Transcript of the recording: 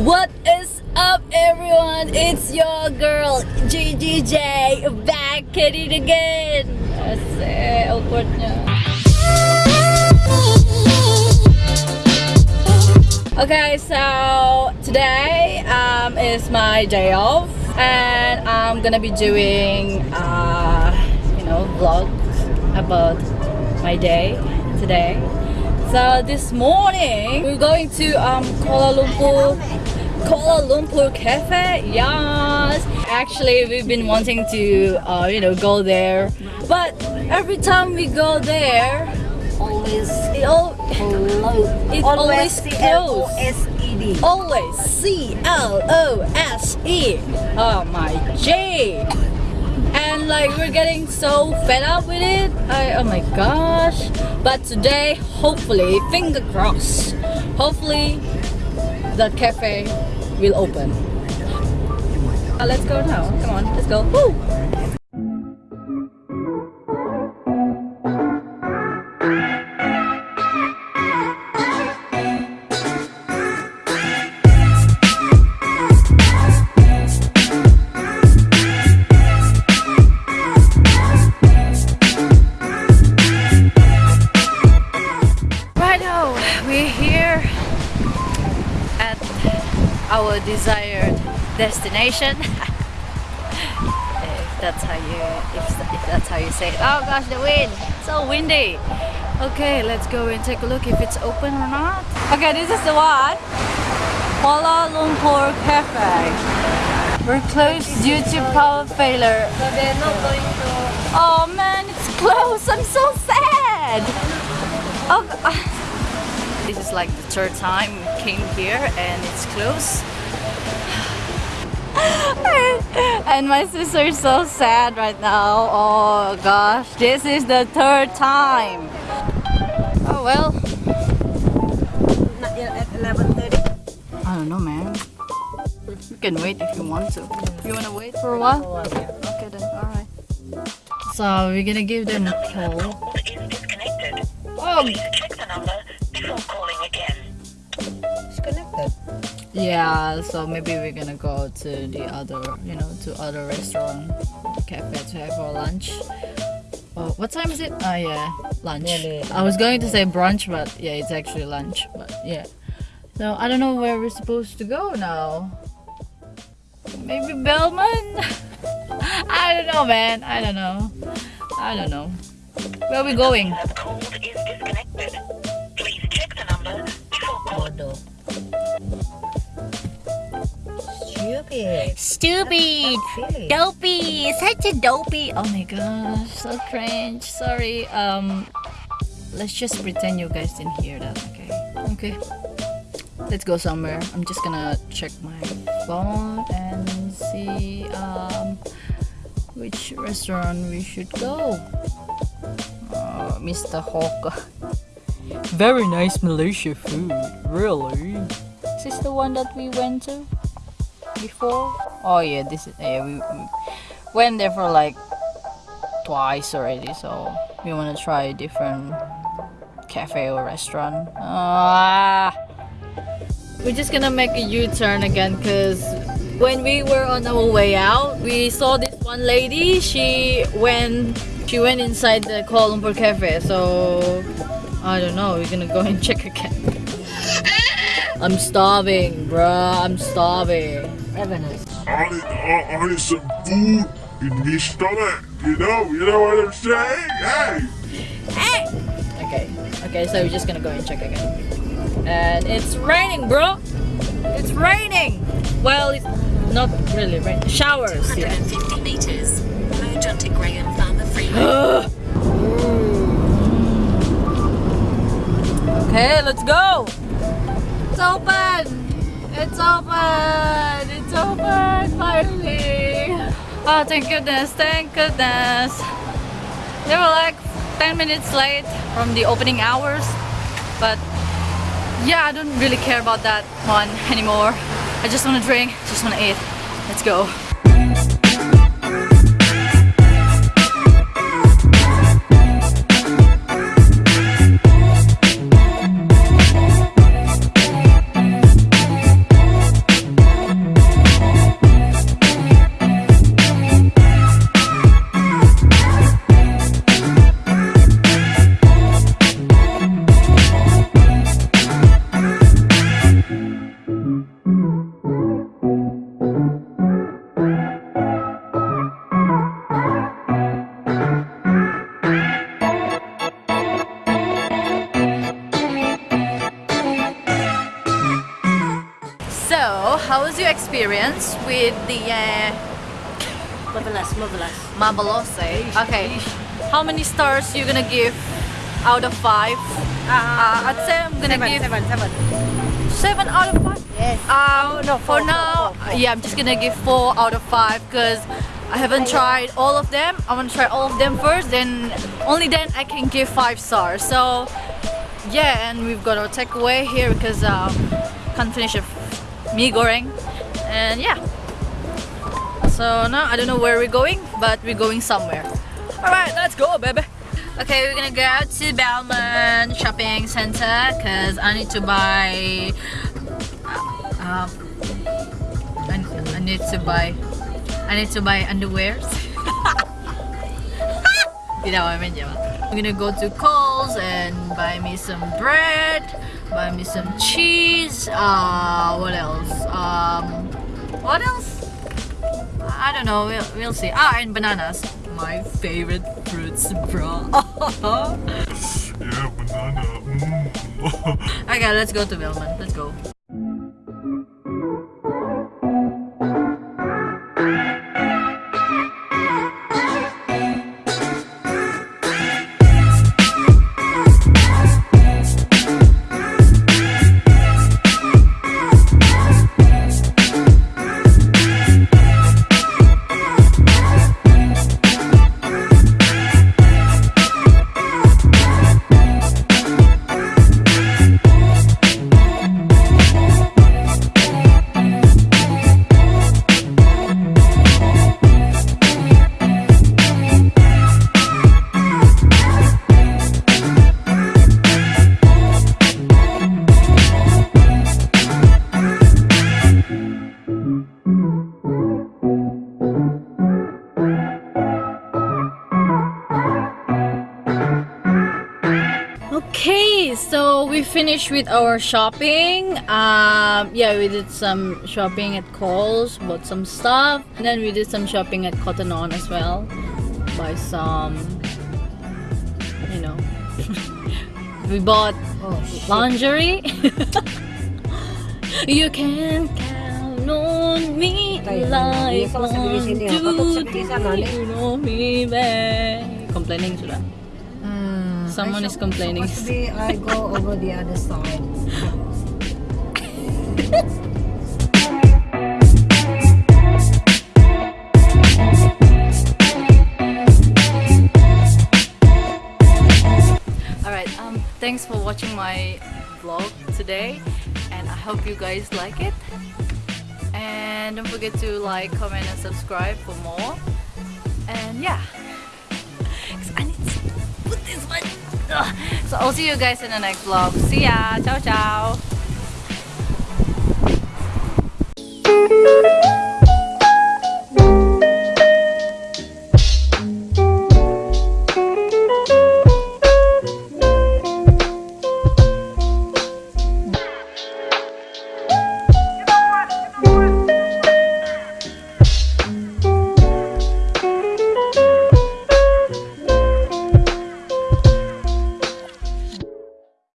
What is up everyone? It's your girl GGJ back at it again. Awkward. Okay, so today um, is my day off and I'm gonna be doing uh, you know vlogs about my day today. So this morning we're going to um, Kuala Lumpur Kuala Lumpur Cafe. Yes, actually we've been wanting to uh, you know go there, but every time we go there, Always it all it always closed. C-L-O-S-E-D. Always C L O S E. Oh my J. And like we're getting so fed up with it. I, oh my gosh. But today, hopefully, finger crossed. Hopefully, the cafe will open. Uh, let's go now. Come on, let's go. Woo! Right now, we're here our desired destination. if that's how you if, if that's how you say it. Oh gosh, the wind! So windy. Okay, let's go and take a look if it's open or not. Okay, this is the one. Kuala Lumpur Cafe. We're closed due to power failure. So they're not going to... Oh man, it's closed. I'm so sad. Oh, this is like the third time we came here and it's closed. and my sister is so sad right now. Oh gosh, this is the third time. Oh well, Not yet at 11.30. I don't know, man. You can wait if you want to. You wanna wait for a while? Okay then, alright. So we're gonna give them a call. call is disconnected. Oh, Yeah, so maybe we're gonna go to the other, you know, to other restaurant, cafe to have our lunch. Oh, what time is it? Oh yeah, lunch. Nearly. I was going to say brunch, but yeah, it's actually lunch. But yeah, so I don't know where we're supposed to go now. Maybe Belmont. I don't know, man. I don't know. I don't know. Where are we going? You have is disconnected. Please check the number before calling. Modo. Stupid. Stupid. Really? Dopey, such a dopey. Oh my gosh, so cringe. Sorry. Um, let's just pretend you guys didn't hear that. Okay. Okay. Let's go somewhere. I'm just gonna check my phone and see um which restaurant we should go. Uh, Mr. Hawker. Very nice Malaysia food. Really? Is this the one that we went to? Before? Oh yeah, this is yeah, we, we went there for like twice already, so we want to try a different cafe or restaurant. Ah. We're just gonna make a U-turn again because when we were on our way out, we saw this one lady. She went she went inside the Kuala Lumpur cafe, so I don't know. We're gonna go and check again. I'm starving, bruh. I'm starving. Ravenous. I need, I, I need some food in my stomach. You know, you know what I'm saying? Hey! Hey! Okay, okay, so we're just gonna go and check again. And it's raining, bro! It's raining! Well, it's not really raining. Showers, yeah. 150 meters. Mojontic Graham Farmer Freeway. okay, let's go! It's open! It's open! It's open! Finally! Oh, thank goodness, thank goodness! They were like 10 minutes late from the opening hours, but yeah, I don't really care about that one anymore. I just want to drink, just want to eat. Let's go. So, how was your experience with the uh, Marvelous, marvelous. Mabalose? Okay, how many stars you gonna give out of five? Uh, I'd say I'm gonna seven, give seven, seven. seven out of five. Yes. Um, no, for four, now, four, four, four. yeah, I'm just gonna give four out of five because I haven't tried all of them. I want to try all of them first, then only then I can give five stars. So, yeah, and we've got our takeaway here because um, can't finish a mee goreng, and yeah. So now I don't know where we're going, but we're going somewhere. All right, let's go, baby. Okay, we're gonna go out to Belmont Shopping Center because I need to buy. Uh, I, I need to buy. I need to buy underwears. Tidak. I'm gonna go to Coles and buy me some bread, buy me some cheese. Uh, what else? Um, what else? I don't know. We'll, we'll see. Ah, and bananas. My favorite fruits, bro. Yeah, banana. Mm. okay, let's go to Belmont. Let's go. Finished with our shopping. Um, yeah, we did some shopping at Coles, bought some stuff, and then we did some shopping at Cotton On as well. Buy some, you know, we bought Oh, lingerie. you can count on me like one, two, apa tu seperti sana ni? three, you know me, babe. Complaining sudah. Someone is complaining. I go over the other side. Alright, um, thanks for watching my vlog today and I hope you guys like it. And don't forget to like, comment and subscribe for more. And yeah. So I'll see you guys in the next vlog. See ya. Ciao, ciao.